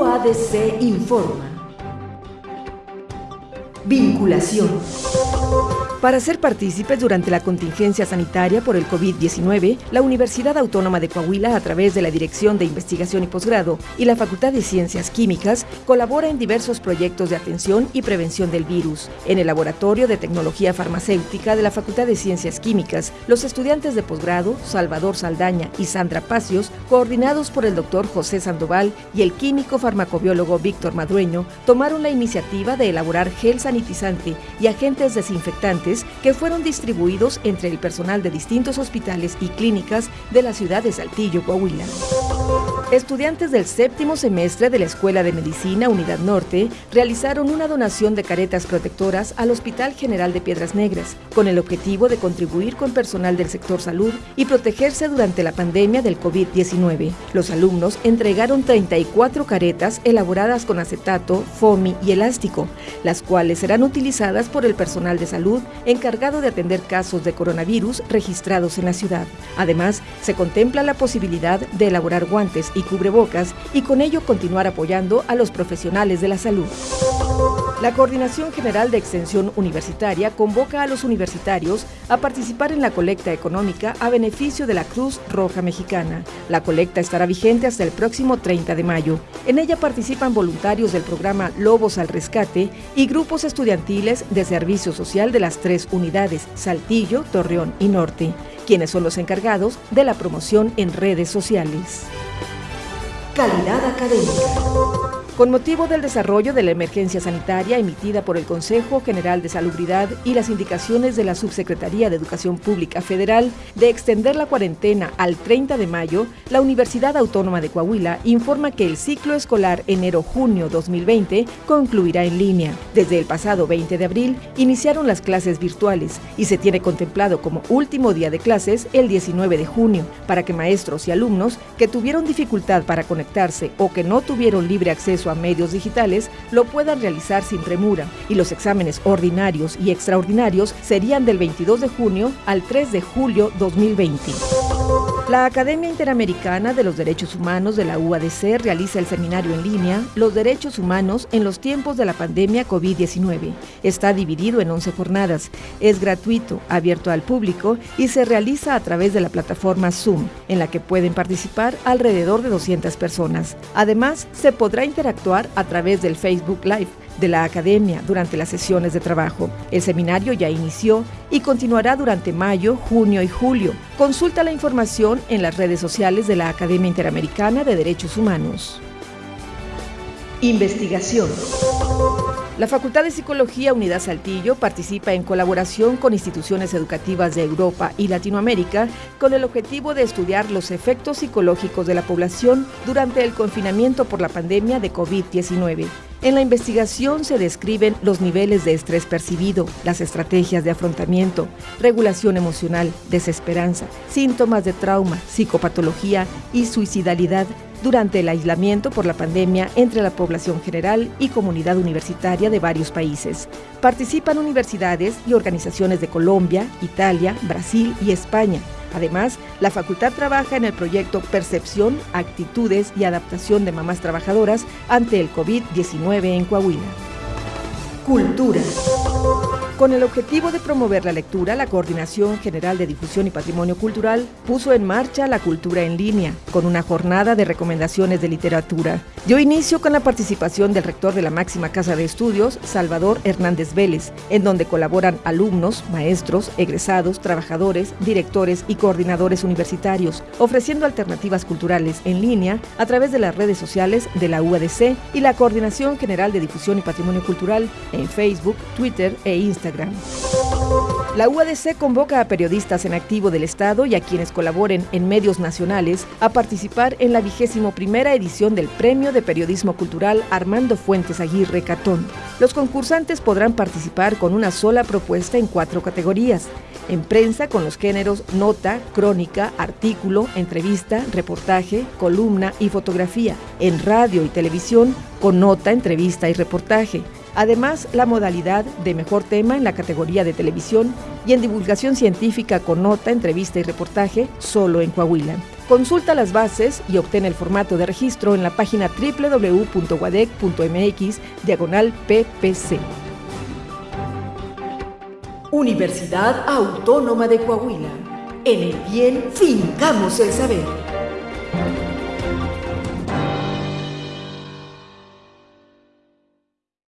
UADC informa. Vinculación. Para ser partícipes durante la contingencia sanitaria por el COVID-19, la Universidad Autónoma de Coahuila, a través de la Dirección de Investigación y Posgrado y la Facultad de Ciencias Químicas, colabora en diversos proyectos de atención y prevención del virus. En el Laboratorio de Tecnología Farmacéutica de la Facultad de Ciencias Químicas, los estudiantes de posgrado, Salvador Saldaña y Sandra Pacios, coordinados por el doctor José Sandoval y el químico farmacobiólogo Víctor Madrueño, tomaron la iniciativa de elaborar gel sanitizante y agentes desinfectantes que fueron distribuidos entre el personal de distintos hospitales y clínicas de la ciudad de Saltillo, Coahuila. Estudiantes del séptimo semestre de la Escuela de Medicina Unidad Norte realizaron una donación de caretas protectoras al Hospital General de Piedras Negras, con el objetivo de contribuir con personal del sector salud y protegerse durante la pandemia del COVID-19. Los alumnos entregaron 34 caretas elaboradas con acetato, foamy y elástico, las cuales serán utilizadas por el personal de salud encargado de atender casos de coronavirus registrados en la ciudad. Además, se contempla la posibilidad de elaborar guantes y cubrebocas y con ello continuar apoyando a los profesionales de la salud. La Coordinación General de Extensión Universitaria convoca a los universitarios a participar en la colecta económica a beneficio de la Cruz Roja Mexicana. La colecta estará vigente hasta el próximo 30 de mayo. En ella participan voluntarios del programa Lobos al Rescate y grupos estudiantiles de servicio social de las tres unidades, Saltillo, Torreón y Norte, quienes son los encargados de la promoción en redes sociales. Calidad académica. Con motivo del desarrollo de la emergencia sanitaria emitida por el Consejo General de Salubridad y las indicaciones de la Subsecretaría de Educación Pública Federal de extender la cuarentena al 30 de mayo, la Universidad Autónoma de Coahuila informa que el ciclo escolar enero-junio 2020 concluirá en línea. Desde el pasado 20 de abril iniciaron las clases virtuales y se tiene contemplado como último día de clases el 19 de junio, para que maestros y alumnos que tuvieron dificultad para conectarse o que no tuvieron libre acceso a medios digitales lo puedan realizar sin premura y los exámenes ordinarios y extraordinarios serían del 22 de junio al 3 de julio 2020. La Academia Interamericana de los Derechos Humanos de la UADC realiza el seminario en línea Los Derechos Humanos en los tiempos de la pandemia COVID-19. Está dividido en 11 jornadas, es gratuito, abierto al público y se realiza a través de la plataforma Zoom, en la que pueden participar alrededor de 200 personas. Además, se podrá interactuar a través del Facebook Live de la Academia durante las sesiones de trabajo. El seminario ya inició y continuará durante mayo, junio y julio. Consulta la información en las redes sociales de la Academia Interamericana de Derechos Humanos. Investigación. La Facultad de Psicología Unidad Saltillo participa en colaboración con instituciones educativas de Europa y Latinoamérica con el objetivo de estudiar los efectos psicológicos de la población durante el confinamiento por la pandemia de COVID-19. En la investigación se describen los niveles de estrés percibido, las estrategias de afrontamiento, regulación emocional, desesperanza, síntomas de trauma, psicopatología y suicidalidad durante el aislamiento por la pandemia entre la población general y comunidad universitaria de varios países. Participan universidades y organizaciones de Colombia, Italia, Brasil y España. Además, la facultad trabaja en el proyecto Percepción, Actitudes y Adaptación de Mamás Trabajadoras ante el COVID-19 en Coahuila. Cultura. Con el objetivo de promover la lectura, la Coordinación General de Difusión y Patrimonio Cultural puso en marcha la cultura en línea, con una jornada de recomendaciones de literatura. Dio inicio con la participación del rector de la máxima casa de estudios, Salvador Hernández Vélez, en donde colaboran alumnos, maestros, egresados, trabajadores, directores y coordinadores universitarios, ofreciendo alternativas culturales en línea a través de las redes sociales de la UADC y la Coordinación General de Difusión y Patrimonio Cultural en Facebook, Twitter e Instagram. La UADC convoca a periodistas en activo del Estado y a quienes colaboren en medios nacionales a participar en la vigésimo primera edición del Premio de Periodismo Cultural Armando Fuentes Aguirre Catón. Los concursantes podrán participar con una sola propuesta en cuatro categorías. En prensa con los géneros nota, crónica, artículo, entrevista, reportaje, columna y fotografía. En radio y televisión con nota, entrevista y reportaje Además, la modalidad de mejor tema en la categoría de televisión y en divulgación científica con nota, entrevista y reportaje solo en Coahuila. Consulta las bases y obtén el formato de registro en la página www.wadec.mx diagonal PPC. Universidad Autónoma de Coahuila. En el bien fincamos el saber.